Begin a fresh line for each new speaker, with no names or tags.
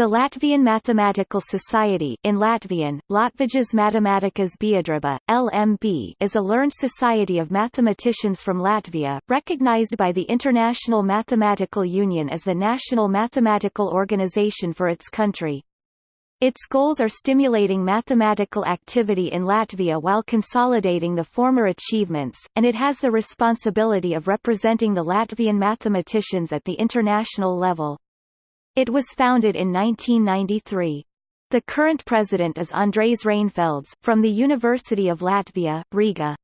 The Latvian Mathematical Society in Latvian, Latvijas Matemātikas Biedrība, LMB is a learned society of mathematicians from Latvia, recognized by the International Mathematical Union as the national mathematical organization for its country. Its goals are stimulating mathematical activity in Latvia while consolidating the former achievements, and it has the responsibility of representing the Latvian mathematicians at the international level. It was founded in 1993. The current president is Andrejs Reinfelds, from the University of Latvia, Riga.